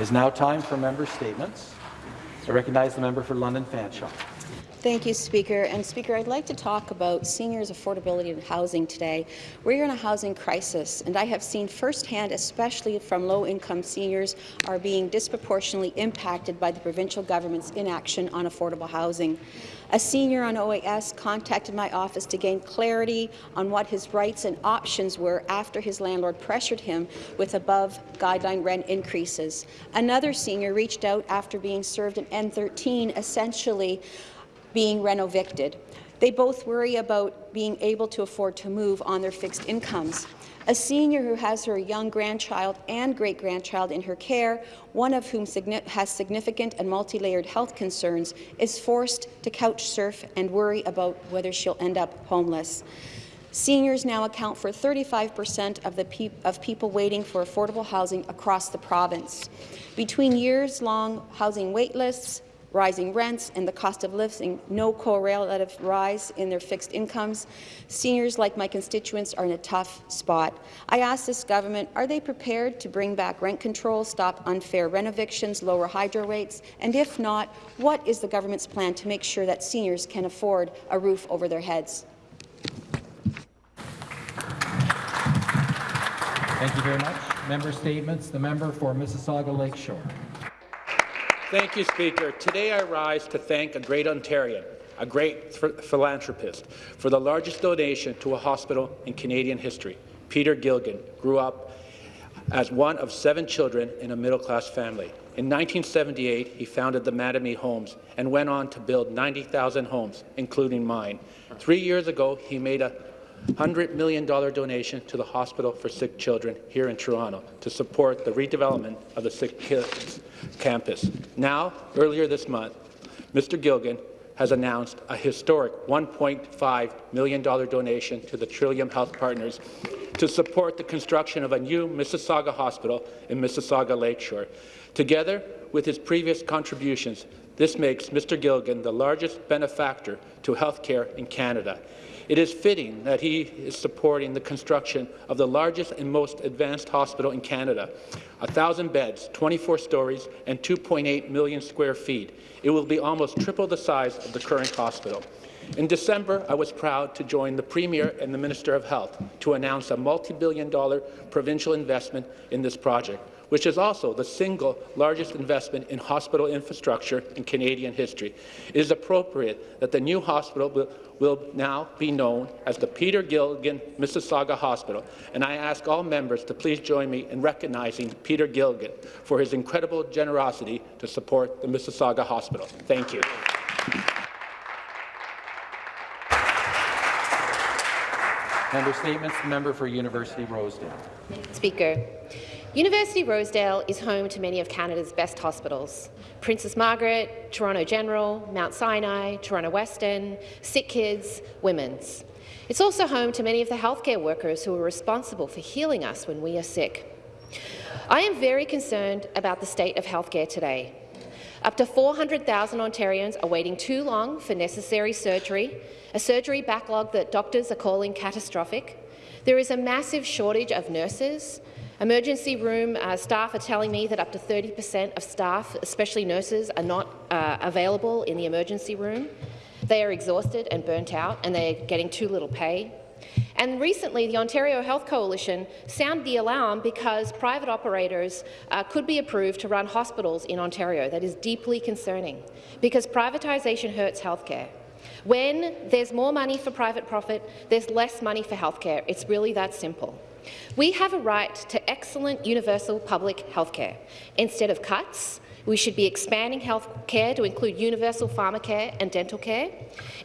It is now time for member statements. I recognize the member for London Fanshawe. Thank you, Speaker. And Speaker, I'd like to talk about seniors' affordability in housing today. We're in a housing crisis, and I have seen firsthand, especially from low-income seniors, are being disproportionately impacted by the provincial government's inaction on affordable housing. A senior on OAS contacted my office to gain clarity on what his rights and options were after his landlord pressured him with above-guideline rent increases. Another senior reached out after being served an N13, essentially being renovicted. They both worry about being able to afford to move on their fixed incomes. A senior who has her young grandchild and great-grandchild in her care, one of whom has significant and multi-layered health concerns, is forced to couch surf and worry about whether she'll end up homeless. Seniors now account for 35 per cent of, pe of people waiting for affordable housing across the province. Between years-long housing waitlists, rising rents and the cost of living, no correlative rise in their fixed incomes. Seniors like my constituents are in a tough spot. I ask this government, are they prepared to bring back rent control, stop unfair renovictions, lower hydro rates, and if not, what is the government's plan to make sure that seniors can afford a roof over their heads? Thank you very much. Member statements. The member for Mississauga Lakeshore. Thank you, Speaker. Today I rise to thank a great Ontarian, a great philanthropist, for the largest donation to a hospital in Canadian history. Peter Gilgan grew up as one of seven children in a middle-class family. In 1978, he founded the Mattamy Homes and went on to build 90,000 homes, including mine. Three years ago, he made a $100 million donation to the Hospital for Sick Children here in Toronto to support the redevelopment of the Sick Kids campus. Now, earlier this month, Mr. Gilgan has announced a historic $1.5 million donation to the Trillium Health Partners to support the construction of a new Mississauga hospital in Mississauga Lakeshore. Together with his previous contributions, this makes Mr. Gilgan the largest benefactor to health care in Canada. It is fitting that he is supporting the construction of the largest and most advanced hospital in Canada, 1,000 beds, 24 stories, and 2.8 million square feet. It will be almost triple the size of the current hospital. In December, I was proud to join the Premier and the Minister of Health to announce a multi-billion dollar provincial investment in this project which is also the single largest investment in hospital infrastructure in Canadian history. It is appropriate that the new hospital will, will now be known as the Peter Gilgan Mississauga Hospital, and I ask all members to please join me in recognizing Peter Gilgan for his incredible generosity to support the Mississauga Hospital. Thank you. Member statements. The member for University Rosedale. Speaker, University Rosedale is home to many of Canada's best hospitals. Princess Margaret, Toronto General, Mount Sinai, Toronto Western, Sick Kids, Women's. It's also home to many of the healthcare workers who are responsible for healing us when we are sick. I am very concerned about the state of healthcare today. Up to 400,000 Ontarians are waiting too long for necessary surgery, a surgery backlog that doctors are calling catastrophic. There is a massive shortage of nurses, Emergency room uh, staff are telling me that up to 30 per cent of staff, especially nurses, are not uh, available in the emergency room. They are exhausted and burnt out, and they are getting too little pay. And recently, the Ontario Health Coalition sounded the alarm because private operators uh, could be approved to run hospitals in Ontario. That is deeply concerning, because privatisation hurts healthcare. When there's more money for private profit, there's less money for healthcare. It's really that simple. We have a right to excellent universal public health care. Instead of cuts, we should be expanding health care to include universal pharmacare and dental care.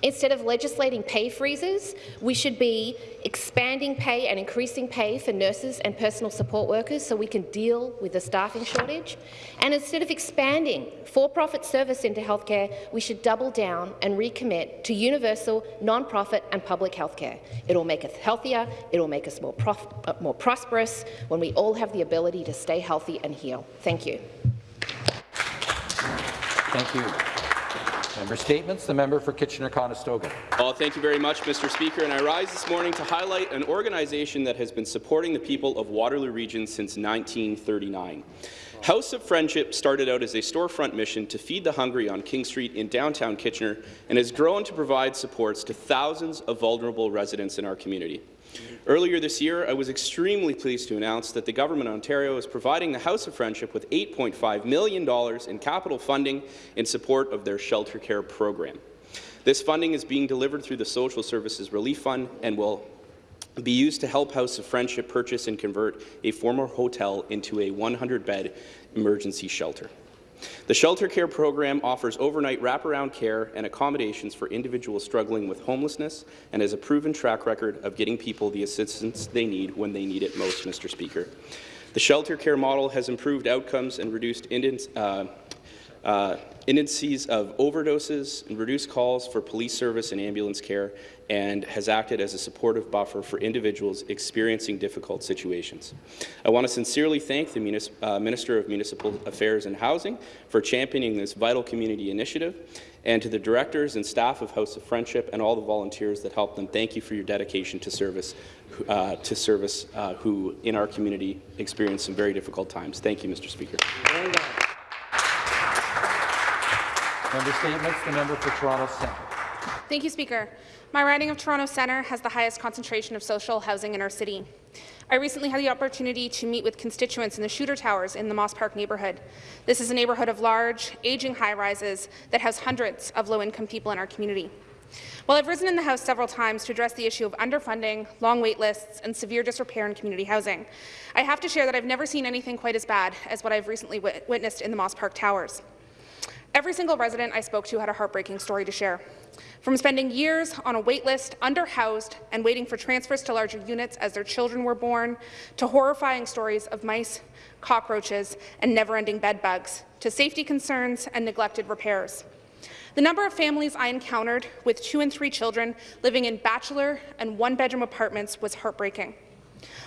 Instead of legislating pay freezes, we should be expanding pay and increasing pay for nurses and personal support workers so we can deal with the staffing shortage. And instead of expanding for-profit service into healthcare, we should double down and recommit to universal, non-profit and public healthcare. It will make us healthier, it will make us more, uh, more prosperous when we all have the ability to stay healthy and heal. Thank you. Thank you. Member statements. The member for Kitchener-Conestoga. Well, thank you very much, Mr. Speaker. And I rise this morning to highlight an organization that has been supporting the people of Waterloo Region since 1939. House of Friendship started out as a storefront mission to feed the hungry on King Street in downtown Kitchener and has grown to provide supports to thousands of vulnerable residents in our community. Earlier this year, I was extremely pleased to announce that the Government of Ontario is providing the House of Friendship with $8.5 million in capital funding in support of their shelter care program. This funding is being delivered through the Social Services Relief Fund and will be used to help House of Friendship purchase and convert a former hotel into a 100-bed emergency shelter. The shelter care program offers overnight wraparound care and accommodations for individuals struggling with homelessness and has a proven track record of getting people the assistance they need when they need it most, Mr. Speaker. The shelter care model has improved outcomes and reduced uh, uh, indices of overdoses and reduced calls for police service and ambulance care and has acted as a supportive buffer for individuals experiencing difficult situations. I want to sincerely thank the uh, Minister of Municipal Affairs and Housing for championing this vital community initiative, and to the directors and staff of House of Friendship and all the volunteers that helped them, thank you for your dedication to service, uh, to service uh, who in our community experience some very difficult times. Thank you, Mr. Speaker. Member statements. The member for Toronto Centre. Thank you, Speaker. My riding of Toronto Centre has the highest concentration of social housing in our city. I recently had the opportunity to meet with constituents in the Shuter Towers in the Moss Park neighbourhood. This is a neighbourhood of large, ageing high-rises that has hundreds of low-income people in our community. While I've risen in the House several times to address the issue of underfunding, long wait lists, and severe disrepair in community housing, I have to share that I've never seen anything quite as bad as what I've recently witnessed in the Moss Park Towers. Every single resident I spoke to had a heartbreaking story to share. From spending years on a waitlist, underhoused, and waiting for transfers to larger units as their children were born, to horrifying stories of mice, cockroaches, and never-ending bed bugs, to safety concerns and neglected repairs. The number of families I encountered with two and three children living in bachelor and one-bedroom apartments was heartbreaking.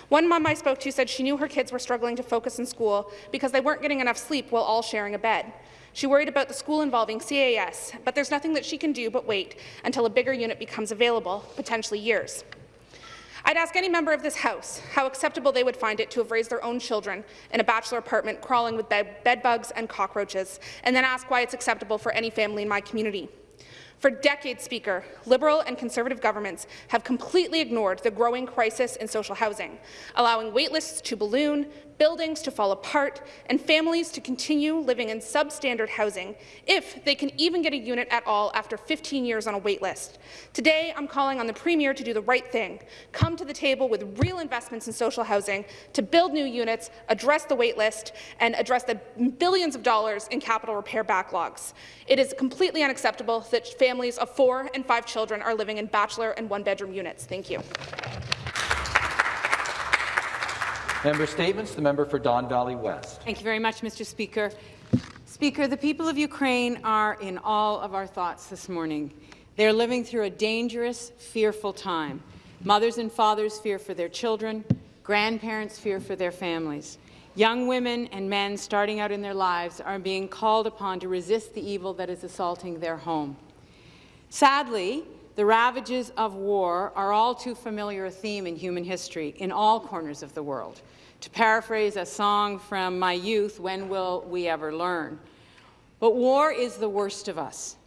One mom I spoke to said she knew her kids were struggling to focus in school because they weren't getting enough sleep while all sharing a bed. She worried about the school involving CAS, but there's nothing that she can do but wait until a bigger unit becomes available, potentially years. I'd ask any member of this House how acceptable they would find it to have raised their own children in a bachelor apartment crawling with bed, bugs and cockroaches, and then ask why it's acceptable for any family in my community. For decades, Speaker, Liberal and Conservative governments have completely ignored the growing crisis in social housing, allowing waitlists to balloon, buildings to fall apart, and families to continue living in substandard housing, if they can even get a unit at all after 15 years on a waitlist. Today, I'm calling on the Premier to do the right thing, come to the table with real investments in social housing to build new units, address the waitlist, and address the billions of dollars in capital repair backlogs. It is completely unacceptable that families of four and five children are living in bachelor and one-bedroom units. Thank you. Member Statements. The member for Don Valley West. Thank you very much, Mr. Speaker. Speaker, the people of Ukraine are in all of our thoughts this morning. They are living through a dangerous, fearful time. Mothers and fathers fear for their children. Grandparents fear for their families. Young women and men starting out in their lives are being called upon to resist the evil that is assaulting their home. Sadly, the ravages of war are all too familiar a theme in human history in all corners of the world. To paraphrase a song from my youth, when will we ever learn? But war is the worst of us.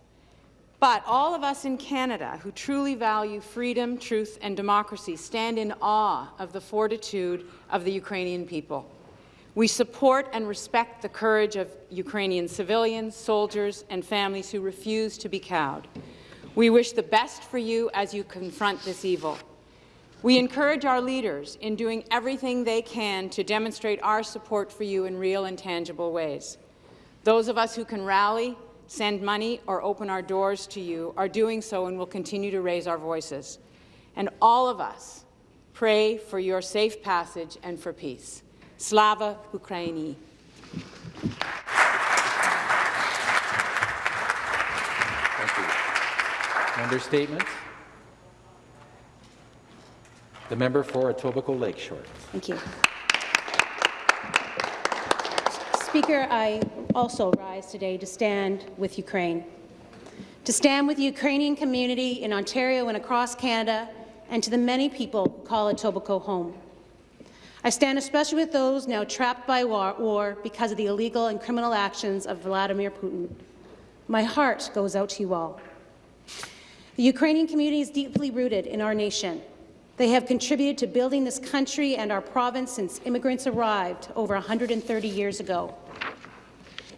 But all of us in Canada who truly value freedom, truth and democracy stand in awe of the fortitude of the Ukrainian people. We support and respect the courage of Ukrainian civilians, soldiers and families who refuse to be cowed. We wish the best for you as you confront this evil. We encourage our leaders in doing everything they can to demonstrate our support for you in real and tangible ways. Those of us who can rally, send money, or open our doors to you are doing so and will continue to raise our voices. And all of us pray for your safe passage and for peace. Slava Ukraini. Member statements. The member for Etobicoke Lakeshore. Thank you. Speaker, I also rise today to stand with Ukraine, to stand with the Ukrainian community in Ontario and across Canada, and to the many people who call Etobicoke home. I stand especially with those now trapped by war, war because of the illegal and criminal actions of Vladimir Putin. My heart goes out to you all. The Ukrainian community is deeply rooted in our nation. They have contributed to building this country and our province since immigrants arrived over 130 years ago.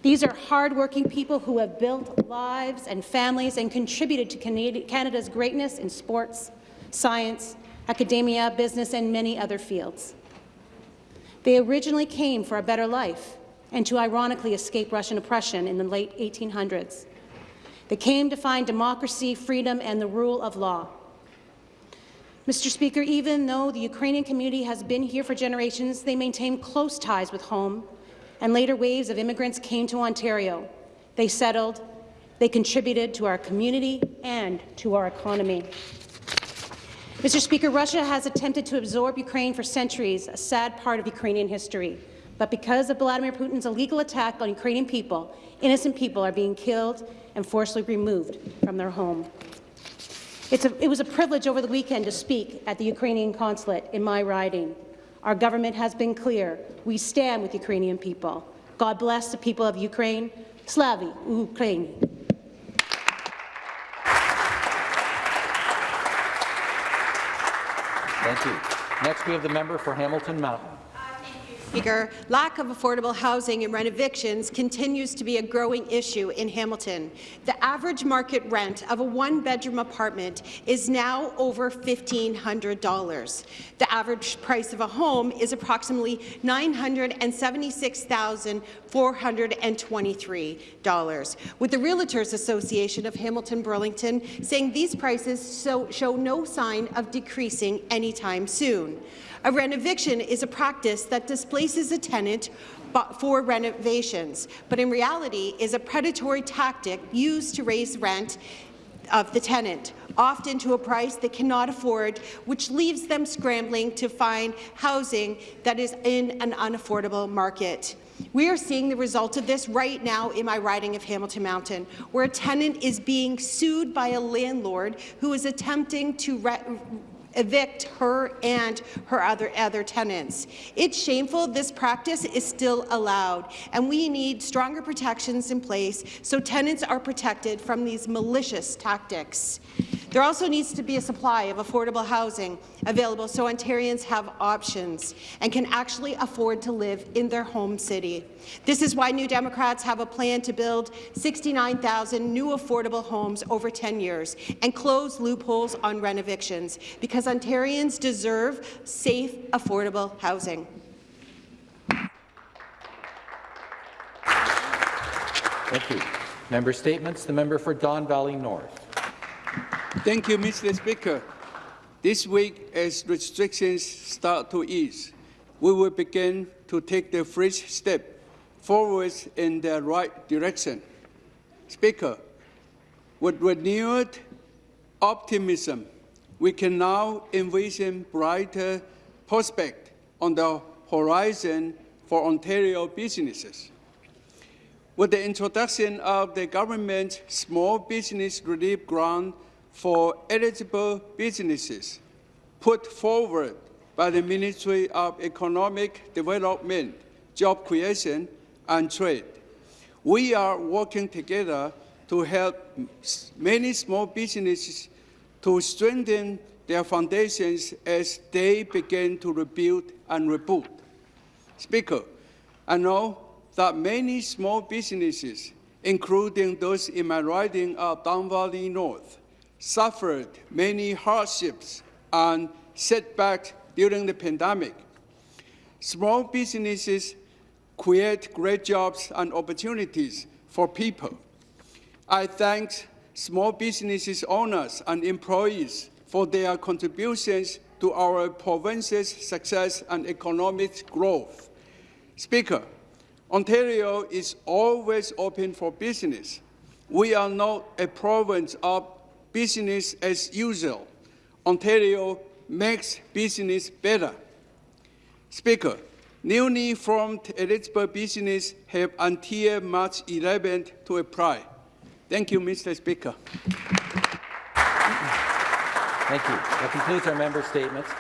These are hardworking people who have built lives and families and contributed to Canada's greatness in sports, science, academia, business, and many other fields. They originally came for a better life and to ironically escape Russian oppression in the late 1800s. They came to find democracy, freedom, and the rule of law. Mr. Speaker, even though the Ukrainian community has been here for generations, they maintain close ties with home and later waves of immigrants came to Ontario. They settled, they contributed to our community and to our economy. Mr. Speaker, Russia has attempted to absorb Ukraine for centuries, a sad part of Ukrainian history. But because of Vladimir Putin's illegal attack on Ukrainian people, innocent people are being killed and forcibly removed from their home. A, it was a privilege over the weekend to speak at the Ukrainian consulate in my riding. Our government has been clear. We stand with Ukrainian people. God bless the people of Ukraine. Slavi Ukraini. Thank you. Next, we have the member for Hamilton Mountain. Speaker, lack of affordable housing and renovictions continues to be a growing issue in Hamilton. The average market rent of a one-bedroom apartment is now over $1,500. The average price of a home is approximately $976,423, with the Realtors Association of Hamilton-Burlington saying these prices so show no sign of decreasing anytime soon. A renoviction is a practice that displaces a tenant for renovations, but in reality is a predatory tactic used to raise rent of the tenant, often to a price they cannot afford, which leaves them scrambling to find housing that is in an unaffordable market. We are seeing the result of this right now in my riding of Hamilton Mountain, where a tenant is being sued by a landlord who is attempting to evict her and her other, other tenants. It's shameful this practice is still allowed, and we need stronger protections in place so tenants are protected from these malicious tactics. There also needs to be a supply of affordable housing available so Ontarians have options and can actually afford to live in their home city. This is why New Democrats have a plan to build 69,000 new affordable homes over 10 years and close loopholes on renovictions, because Ontarians deserve safe, affordable housing. Thank you. Member statements. The member for Don Valley North. Thank you, Mr. Speaker. This week, as restrictions start to ease, we will begin to take the first step forward in the right direction. Speaker, with renewed optimism, we can now envision brighter prospects on the horizon for Ontario businesses. With the introduction of the government's Small Business Relief Grant for eligible businesses put forward by the Ministry of Economic Development, Job Creation and Trade. We are working together to help many small businesses to strengthen their foundations as they begin to rebuild and reboot. Speaker, I know that many small businesses, including those in my riding of Don Valley North, suffered many hardships and setbacks during the pandemic. Small businesses create great jobs and opportunities for people. I thank small businesses owners and employees for their contributions to our province's success and economic growth. Speaker, Ontario is always open for business. We are not a province of business as usual. Ontario makes business better. Speaker, newly formed eligible business have until March 11th to apply. Thank you, Mr. Speaker. Thank you. That concludes our member statements.